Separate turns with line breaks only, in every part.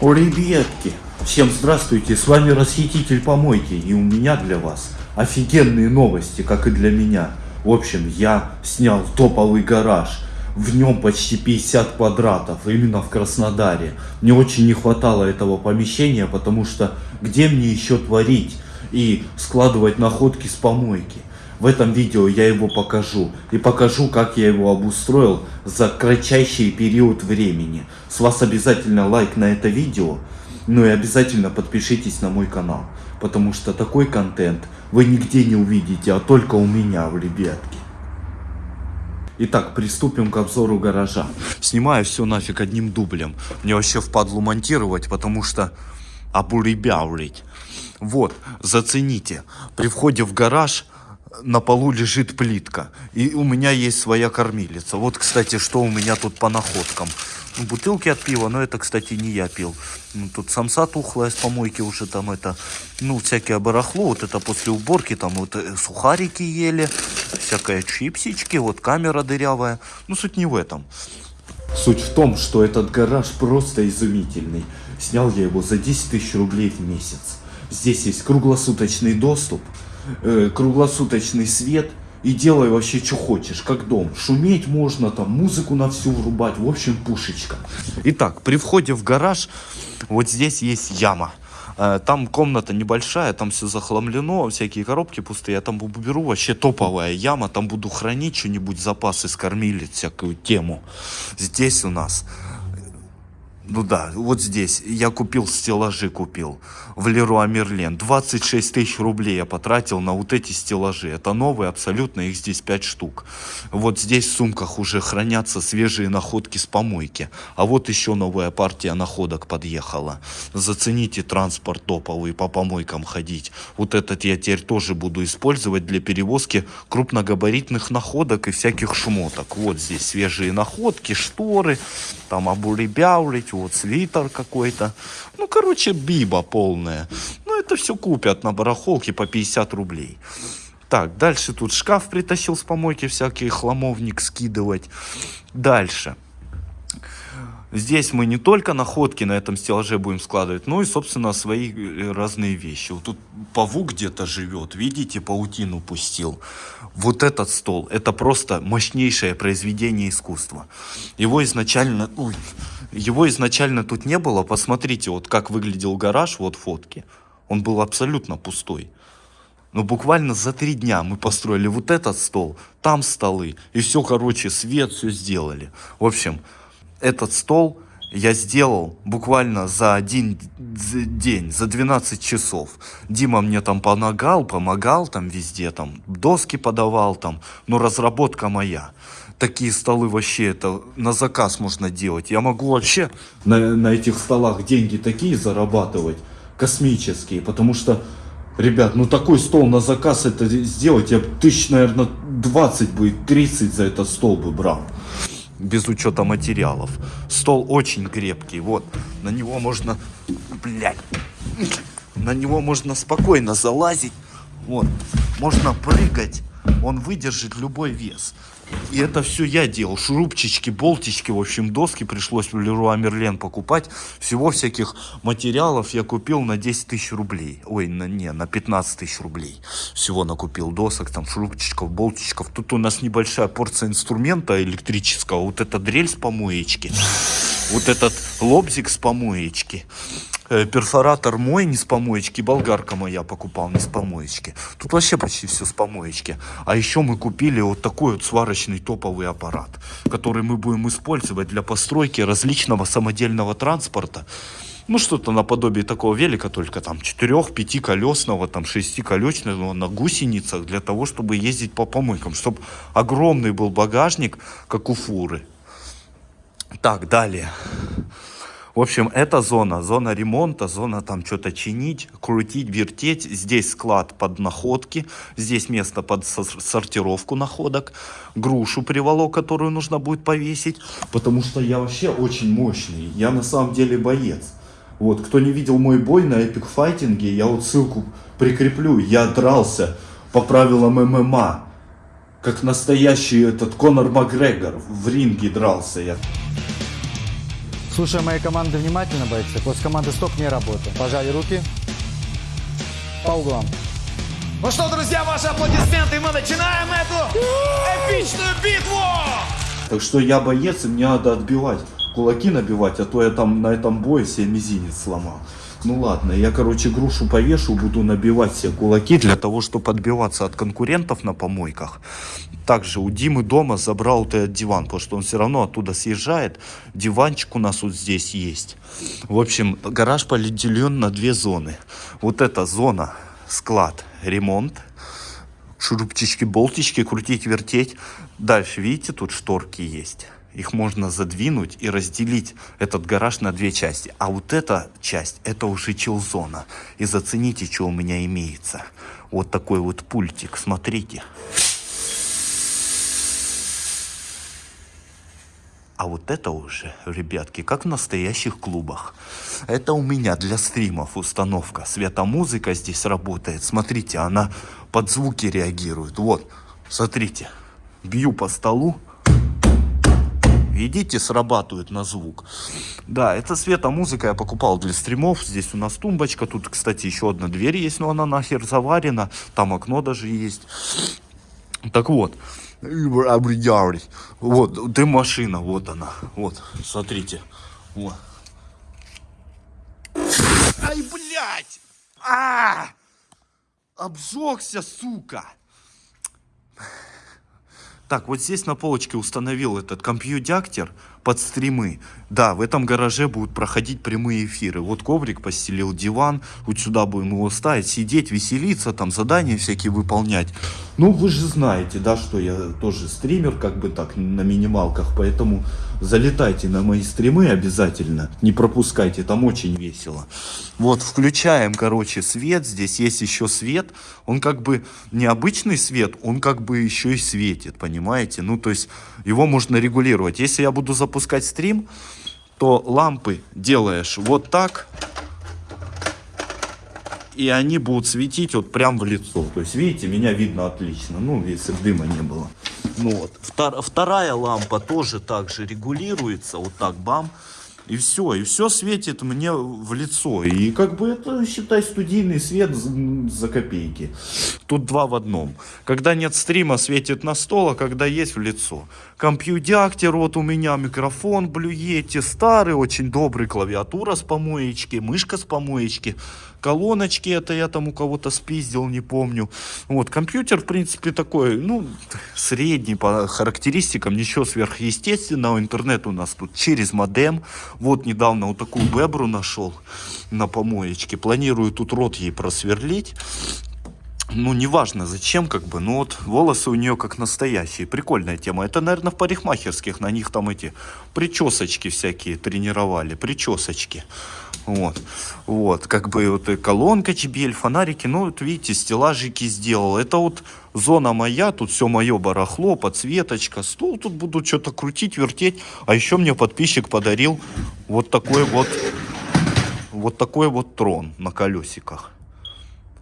О, ребятки, всем здравствуйте, с вами Расхититель Помойки, и у меня для вас офигенные новости, как и для меня. В общем, я снял топовый гараж, в нем почти 50 квадратов, именно в Краснодаре. Мне очень не хватало этого помещения, потому что где мне еще творить и складывать находки с помойки? В этом видео я его покажу. И покажу, как я его обустроил за кратчайший период времени. С вас обязательно лайк на это видео. Ну и обязательно подпишитесь на мой канал. Потому что такой контент вы нигде не увидите, а только у меня, в ребятки. Итак, приступим к обзору гаража. Снимаю все нафиг одним дублем. Мне вообще впадлу монтировать, потому что обуребявлить. Вот, зацените. При входе в гараж на полу лежит плитка. И у меня есть своя кормилица. Вот, кстати, что у меня тут по находкам. Ну, бутылки от пива, но это, кстати, не я пил. Ну, тут самса тухлая с помойки уже там это, ну, всякое барахло. Вот это после уборки там вот э, сухарики ели, всякое чипсички, вот камера дырявая. Ну, суть не в этом. Суть в том, что этот гараж просто изумительный. Снял я его за 10 тысяч рублей в месяц. Здесь есть круглосуточный доступ э, круглосуточный свет и делай вообще что хочешь, как дом. Шуметь можно, там музыку на всю врубать, в общем пушечка. Итак, при входе в гараж вот здесь есть яма. Э, там комната небольшая, там все захламлено, всякие коробки пустые. Я там беру вообще топовая яма, там буду хранить что-нибудь, запасы скормили, всякую тему. Здесь у нас ну да, вот здесь. Я купил стеллажи, купил. В Леруа Мерлен. 26 тысяч рублей я потратил на вот эти стеллажи. Это новые абсолютно, их здесь 5 штук. Вот здесь в сумках уже хранятся свежие находки с помойки. А вот еще новая партия находок подъехала. Зацените транспорт топовый, по помойкам ходить. Вот этот я теперь тоже буду использовать для перевозки крупногабаритных находок и всяких шмоток. Вот здесь свежие находки, шторы, там обуребяулить, вот свитер какой-то. Ну, короче, биба полная. Ну, это все купят на барахолке по 50 рублей. Так, дальше тут шкаф притащил с помойки, всякий хламовник скидывать. Дальше. Здесь мы не только находки на этом стеллаже будем складывать, но и, собственно, свои э, разные вещи. Вот тут павук где-то живет, видите, паутину пустил. Вот этот стол, это просто мощнейшее произведение искусства. Его изначально, ой, его изначально тут не было. Посмотрите, вот как выглядел гараж, вот фотки. Он был абсолютно пустой. Но буквально за три дня мы построили вот этот стол, там столы, и все, короче, свет, все сделали. В общем, этот стол я сделал буквально за один день, за 12 часов. Дима мне там помогал, помогал там везде, там доски подавал там, но разработка моя. Такие столы вообще это на заказ можно делать. Я могу вообще на, на этих столах деньги такие зарабатывать, космические, потому что, ребят, ну такой стол на заказ это сделать, я тысяч, наверное, 20 бы, 30 за этот стол бы брал без учета материалов. Стол очень крепкий, вот, на него можно, блядь, на него можно спокойно залазить, вот, можно прыгать, он выдержит любой вес. И это все я делал. Шурупчички, болтички, в общем, доски пришлось в Леруа Мерлен покупать. Всего всяких материалов я купил на 10 тысяч рублей. Ой, на, не, на 15 тысяч рублей. Всего накупил досок, там, шурупчиков, болтичков. Тут у нас небольшая порция инструмента электрического. Вот эта дрель с помоечки. Вот этот лобзик с помоечки. Э, перфоратор мой не с помоечки, болгарка моя покупал не с помоечки. Тут вообще почти все с помоечки. А еще мы купили вот такой вот сварочный топовый аппарат, который мы будем использовать для постройки различного самодельного транспорта. Ну, что-то наподобие такого велика, только там 4-5 колесного, там 6 колесного на гусеницах, для того, чтобы ездить по помойкам, чтобы огромный был багажник, как у фуры. Так, далее. В общем, это зона, зона ремонта, зона там что-то чинить, крутить, вертеть. Здесь склад под находки, здесь место под сортировку находок. Грушу приволок, которую нужно будет повесить. Потому что я вообще очень мощный, я на самом деле боец. Вот, кто не видел мой бой на эпик файтинге, я вот ссылку прикреплю. Я дрался по правилам ММА. Как настоящий этот Конор Макгрегор в ринге дрался я.
Слушая моей команды внимательно, бойцы, после команды стоп не работает. Пожали руки. По углам.
Ну что, друзья, ваши аплодисменты, мы начинаем эту эпичную битву!
Так что я боец, и мне надо отбивать. Кулаки набивать, а то я там на этом бое себе мизинец сломал. Ну ладно, я, короче, грушу повешу, буду набивать все кулаки для того, чтобы отбиваться от конкурентов на помойках. Также у Димы дома забрал вот этот диван, потому что он все равно оттуда съезжает. Диванчик у нас вот здесь есть. В общем, гараж поделен на две зоны. Вот эта зона, склад, ремонт. Шурупчики, болтички, крутить, вертеть. Дальше, видите, тут шторки есть их можно задвинуть и разделить этот гараж на две части. А вот эта часть, это уже чилзона. И зацените, что у меня имеется. Вот такой вот пультик, смотрите. А вот это уже, ребятки, как в настоящих клубах. Это у меня для стримов установка. Светомузыка здесь работает. Смотрите, она под звуки реагирует. Вот, смотрите. Бью по столу, Видите, срабатывает на звук. Да, это светомузыка я покупал для стримов. Здесь у нас тумбочка. Тут, кстати, еще одна дверь есть, но она нахер заварена. Там окно даже есть. Так вот. Вот, ты машина, вот она. Вот, смотрите. Вот. Ай, блядь! А! Обжегся, сука! Так, вот здесь на полочке установил этот компьютер под стримы. Да, в этом гараже будут проходить прямые эфиры. Вот коврик постелил, диван, вот сюда будем его ставить, сидеть, веселиться, там задания всякие выполнять. Ну, вы же знаете, да, что я тоже стример, как бы так, на минималках, поэтому залетайте на мои стримы обязательно, не пропускайте, там очень весело. Вот, включаем, короче, свет, здесь есть еще свет, он как бы необычный свет, он как бы еще и светит, понимаете? Ну, то есть его можно регулировать. Если я буду запускать стрим, то лампы делаешь вот так, и они будут светить вот прям в лицо. То есть, видите, меня видно отлично, ну, если дыма не было. Ну вот. Втор вторая лампа тоже так же регулируется, вот так, бам. И все, и все светит мне в лицо. И как бы это, считай, студийный свет за копейки. Тут два в одном. Когда нет стрима, светит на стол, а когда есть в лицо. Компьютер, вот у меня микрофон блюете, старый, очень добрый, клавиатура с помоечки, мышка с помоечки колоночки, это я там у кого-то спиздил, не помню. Вот, компьютер, в принципе, такой, ну, средний по характеристикам, ничего сверхъестественного. Интернет у нас тут через модем. Вот недавно вот такую бебру нашел на помоечке. Планирую тут рот ей просверлить ну, неважно зачем, как бы, но вот волосы у нее как настоящие. Прикольная тема. Это, наверное, в парикмахерских на них там эти причесочки всякие тренировали. Причесочки. Вот. Вот. Как бы вот и колонка чебель, фонарики. Ну, вот видите, стеллажики сделал. Это вот зона моя. Тут все мое барахло, подсветочка. Стол тут буду что-то крутить, вертеть. А еще мне подписчик подарил вот такой вот вот такой вот трон на колесиках.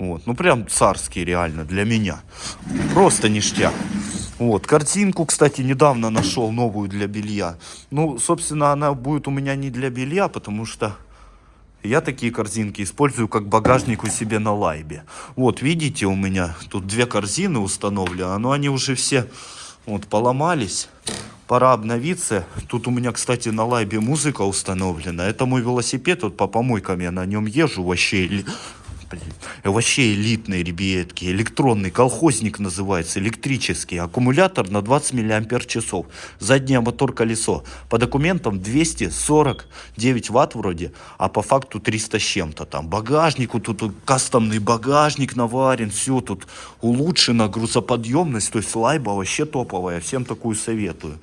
Вот, ну прям царский реально для меня. Просто ништяк. Вот, картинку, кстати, недавно нашел новую для белья. Ну, собственно, она будет у меня не для белья, потому что я такие корзинки использую как багажник у себя на лайбе. Вот, видите, у меня тут две корзины установлены, но они уже все вот поломались. Пора обновиться. Тут у меня, кстати, на лайбе музыка установлена. Это мой велосипед, вот по помойкам я на нем езжу вообще блин. Вообще элитные ребятки. Электронный колхозник называется, электрический. Аккумулятор на 20 миллиампер часов. Заднее мотор колесо. По документам 249 ватт вроде, а по факту 300 с чем-то там. Багажнику тут кастомный багажник наварен. Все тут улучшена грузоподъемность. То есть лайба вообще топовая. Всем такую советую.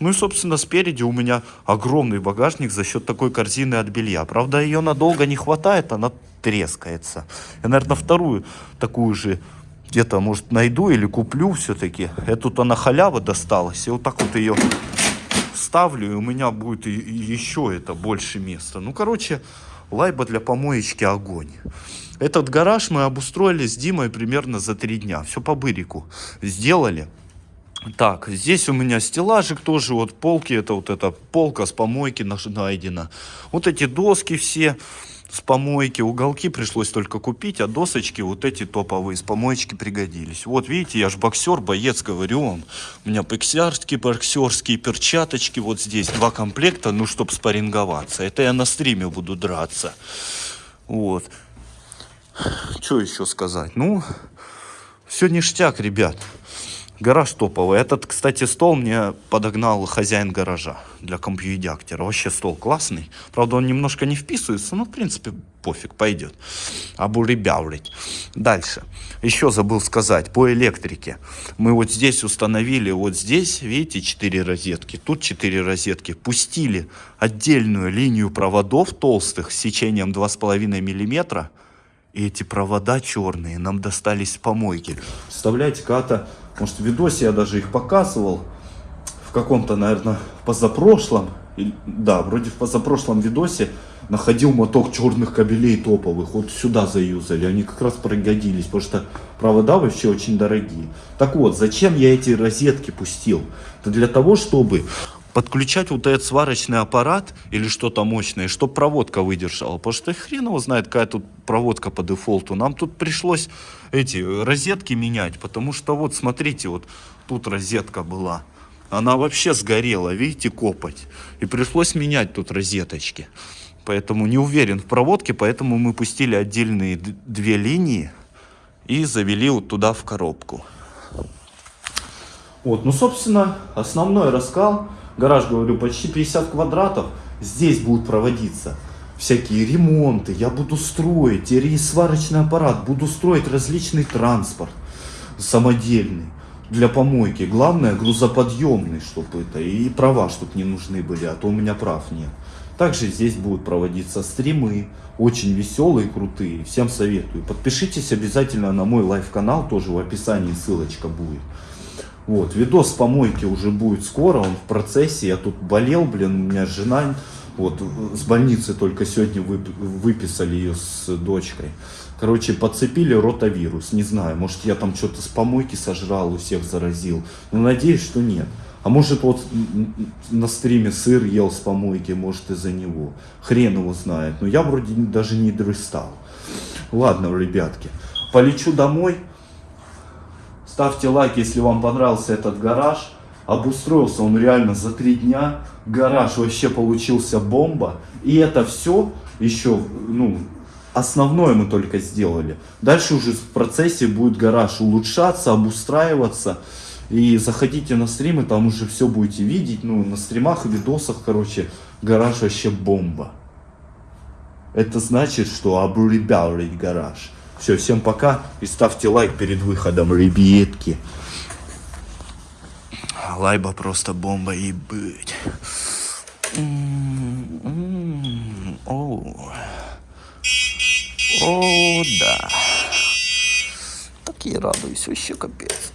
Ну и, собственно, спереди у меня огромный багажник за счет такой корзины от белья. Правда, ее надолго не хватает, она трескается. Я, наверное, вторую такую же где-то, может, найду или куплю все-таки. Эту то на халява досталась. И вот так вот ее ставлю, и у меня будет еще это больше места. Ну, короче, лайба для помоечки огонь. Этот гараж мы обустроили с Димой примерно за три дня. Все по бырику сделали. Так, здесь у меня стеллажик тоже, вот полки, это вот эта полка с помойки найдена. Вот эти доски все с помойки, уголки пришлось только купить, а досочки вот эти топовые с помоечки пригодились. Вот видите, я же боксер, боец, говорю вам. У меня боксерские, боксерские перчаточки вот здесь, два комплекта, ну, чтобы спарринговаться. Это я на стриме буду драться. Вот. Что еще сказать? Ну, все ништяк, ребят. Гараж топовый. Этот, кстати, стол мне подогнал хозяин гаража для компьюдиактера. Вообще стол классный. Правда, он немножко не вписывается, но, в принципе, пофиг, пойдет. Обуребявлить. Дальше. Еще забыл сказать, по электрике. Мы вот здесь установили, вот здесь, видите, 4 розетки. Тут 4 розетки. Пустили отдельную линию проводов толстых с сечением 2,5 миллиметра. И эти провода черные нам достались с помойки. Вставляйте когда-то может, в видосе я даже их показывал. В каком-то, наверное, позапрошлом. Да, вроде в позапрошлом видосе находил моток черных кабелей топовых. Вот сюда заюзали. Они как раз пригодились, потому что провода вообще очень дорогие. Так вот, зачем я эти розетки пустил? Это для того, чтобы подключать вот этот сварочный аппарат или что-то мощное, чтобы проводка выдержала. Потому что хрен его знает, какая тут проводка по дефолту. Нам тут пришлось эти розетки менять, потому что вот смотрите, вот тут розетка была. Она вообще сгорела, видите, копоть. И пришлось менять тут розеточки. Поэтому не уверен в проводке, поэтому мы пустили отдельные две линии и завели вот туда в коробку. Вот, ну, собственно, основной раскал гараж, говорю, почти 50 квадратов, здесь будут проводиться всякие ремонты, я буду строить сварочный аппарат, буду строить различный транспорт самодельный для помойки. Главное грузоподъемный, чтобы это, и права, чтобы не нужны были, а то у меня прав нет. Также здесь будут проводиться стримы, очень веселые, крутые, всем советую. Подпишитесь обязательно на мой live -канал, тоже в описании ссылочка будет. Вот, видос помойки уже будет скоро, он в процессе. Я тут болел, блин, у меня жена, вот, с больницы только сегодня выписали ее с дочкой. Короче, подцепили ротавирус, не знаю, может я там что-то с помойки сожрал, у всех заразил. Но надеюсь, что нет. А может вот на стриме сыр ел с помойки, может из-за него. Хрен его знает. Но я вроде даже не дрыстал. Ладно, ребятки, полечу домой. Ставьте лайк, если вам понравился этот гараж. Обустроился он реально за три дня. Гараж вообще получился бомба. И это все еще, ну, основное мы только сделали. Дальше уже в процессе будет гараж улучшаться, обустраиваться. И заходите на стримы, там уже все будете видеть. Ну, на стримах и видосах, короче, гараж вообще бомба. Это значит, что обребялить гараж. Все, всем пока и ставьте лайк перед выходом, ребятки. Лайба просто бомба и быть. О, О, да. Так и радуюсь, вообще капец.